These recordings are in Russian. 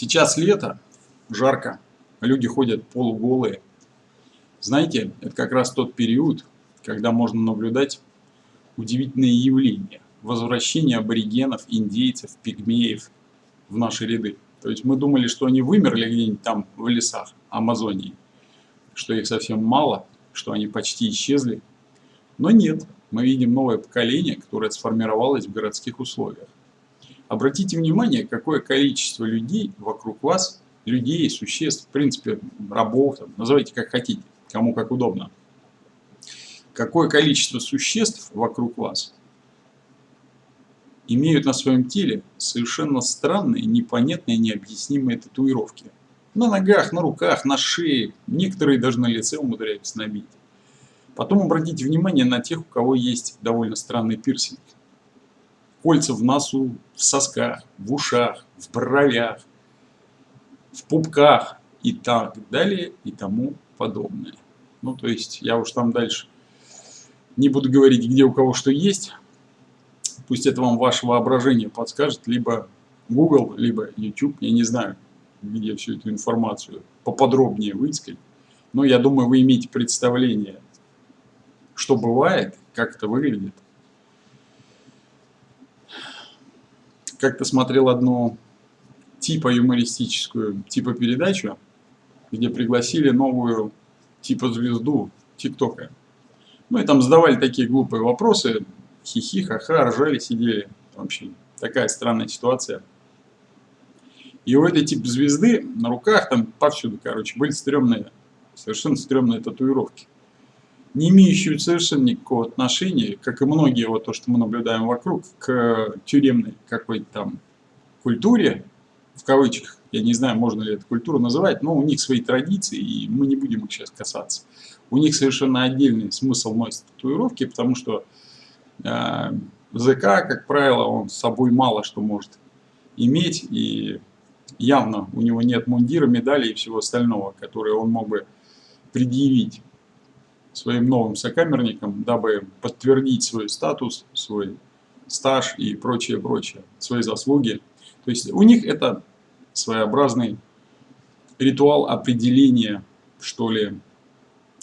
Сейчас лето, жарко, люди ходят полуголые. Знаете, это как раз тот период, когда можно наблюдать удивительные явления. Возвращение аборигенов, индейцев, пигмеев в наши ряды. То есть мы думали, что они вымерли где-нибудь там в лесах Амазонии, что их совсем мало, что они почти исчезли. Но нет, мы видим новое поколение, которое сформировалось в городских условиях. Обратите внимание, какое количество людей вокруг вас, людей, существ, в принципе, рабов, там, называйте как хотите, кому как удобно. Какое количество существ вокруг вас имеют на своем теле совершенно странные, непонятные, необъяснимые татуировки. На ногах, на руках, на шее, некоторые даже на лице умудряются набить. Потом обратите внимание на тех, у кого есть довольно странный пирсинг кольца в носу, в сосках, в ушах, в бровях, в пупках и так далее и тому подобное. Ну, то есть, я уж там дальше не буду говорить, где у кого что есть. Пусть это вам ваше воображение подскажет, либо Google, либо YouTube, я не знаю, где всю эту информацию поподробнее выискать. Но я думаю, вы имеете представление, что бывает, как это выглядит. Как-то смотрел одну типа юмористическую, типа передачу, где пригласили новую типа звезду ТикТока. Ну и там задавали такие глупые вопросы, хихи, ха-ха, ржали, сидели. Вообще такая странная ситуация. И у этой типа звезды на руках, там повсюду, короче, были стрёмные, совершенно стрёмные татуировки не имеющую совершенно никакого отношения, как и многие вот то, что мы наблюдаем вокруг, к тюремной какой-то там культуре, в кавычках, я не знаю, можно ли эту культуру называть, но у них свои традиции, и мы не будем их сейчас касаться. У них совершенно отдельный смысл носить татуировки, потому что э, ЗК, как правило, он с собой мало что может иметь, и явно у него нет мундира, медали и всего остального, которые он мог бы предъявить своим новым сокамерникам, дабы подтвердить свой статус, свой стаж и прочее, прочее, свои заслуги. То есть у них это своеобразный ритуал определения, что ли,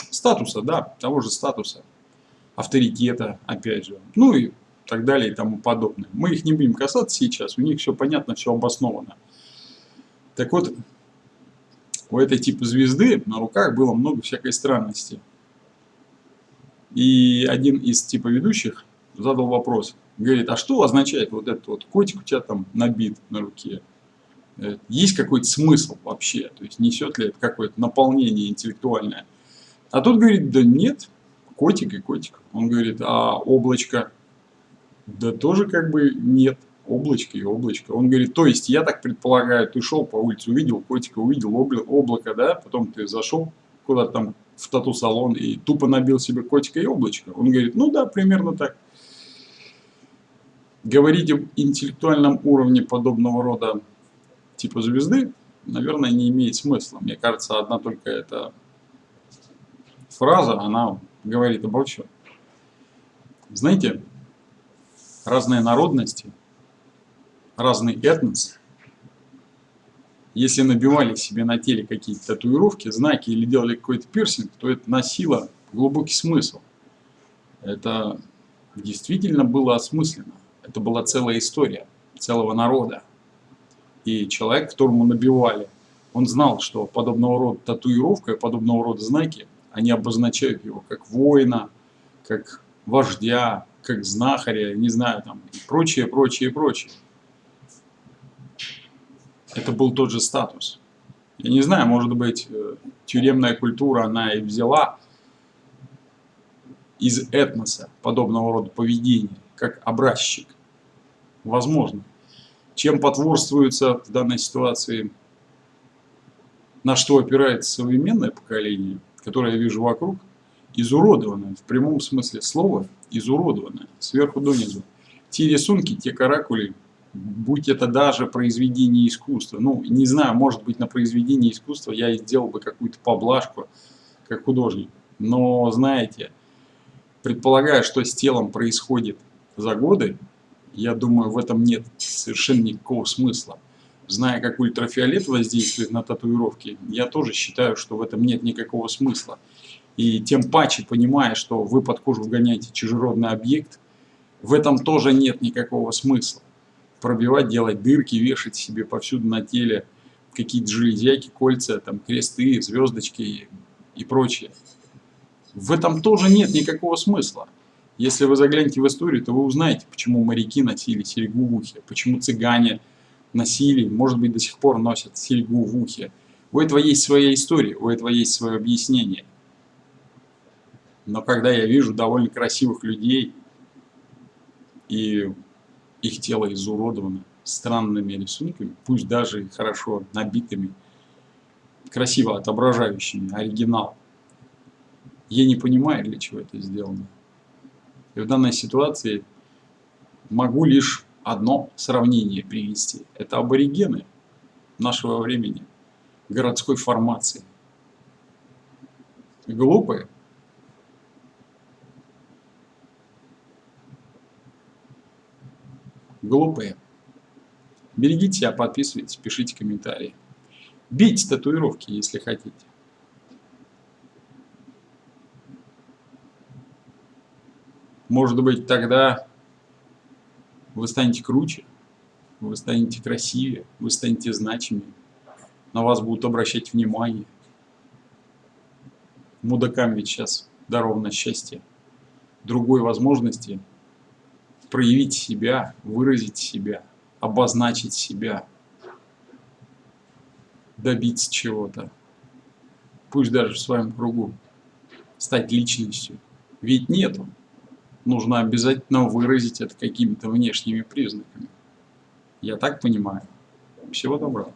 статуса, да, того же статуса, авторитета, опять же, ну и так далее и тому подобное. Мы их не будем касаться сейчас, у них все понятно, все обосновано. Так вот, у этой типа звезды на руках было много всякой странности. И один из типа ведущих задал вопрос. Говорит, а что означает вот этот вот котик у тебя там набит на руке? Э, есть какой-то смысл вообще? То есть несет ли это какое-то наполнение интеллектуальное? А тут говорит, да нет, котик и котик. Он говорит, а облачко? Да тоже как бы нет, облачко и облачко. Он говорит, то есть я так предполагаю, ты шел по улице, увидел котика, увидел облако, да, потом ты зашел куда-то там в тату-салон и тупо набил себе котика и облачко? Он говорит, ну да, примерно так. Говорить об интеллектуальном уровне подобного рода типа звезды, наверное, не имеет смысла. Мне кажется, одна только эта фраза, она говорит обо всем. Знаете, разные народности, разный этнос – если набивали себе на теле какие-то татуировки, знаки или делали какой-то пирсинг, то это носило глубокий смысл. Это действительно было осмысленно. Это была целая история целого народа. И человек, которому набивали, он знал, что подобного рода татуировка, подобного рода знаки, они обозначают его как воина, как вождя, как знахаря, не знаю, там, и прочее, прочее, прочее это был тот же статус. Я не знаю, может быть, э, тюремная культура, она и взяла из этноса подобного рода поведения, как образчик. Возможно. Чем потворствуется в данной ситуации, на что опирается современное поколение, которое я вижу вокруг, изуродованное, в прямом смысле слова, изуродованное, сверху донизу. Те рисунки, те каракули, будь это даже произведение искусства. Ну, не знаю, может быть, на произведение искусства я сделал бы какую-то поблажку, как художник. Но, знаете, предполагая, что с телом происходит за годы, я думаю, в этом нет совершенно никакого смысла. Зная, как ультрафиолет воздействует на татуировки, я тоже считаю, что в этом нет никакого смысла. И тем паче, понимая, что вы под кожу вгоняете чужеродный объект, в этом тоже нет никакого смысла. Пробивать, делать дырки, вешать себе повсюду на теле какие-то железяки, кольца, там, кресты, звездочки и прочее. В этом тоже нет никакого смысла. Если вы заглянете в историю, то вы узнаете, почему моряки носили серьгу в ухе, почему цыгане носили, может быть, до сих пор носят серьгу в ухе. У этого есть своя история, у этого есть свое объяснение. Но когда я вижу довольно красивых людей, и их тело изуродовано странными рисунками, пусть даже хорошо набитыми, красиво отображающими оригинал, я не понимаю, для чего это сделано. И в данной ситуации могу лишь одно сравнение привести. Это аборигены нашего времени, городской формации. Глупые. Глупые. Берегите себя, подписывайтесь, пишите комментарии. Бейте татуировки, если хотите. Может быть, тогда вы станете круче, вы станете красивее, вы станете значимее, на вас будут обращать внимание. Мудакам ведь сейчас даровано счастье. Другой возможности проявить себя, выразить себя, обозначить себя, добиться чего-то, пусть даже в своем кругу, стать личностью. Ведь нету нужно обязательно выразить это какими-то внешними признаками. Я так понимаю. Всего доброго.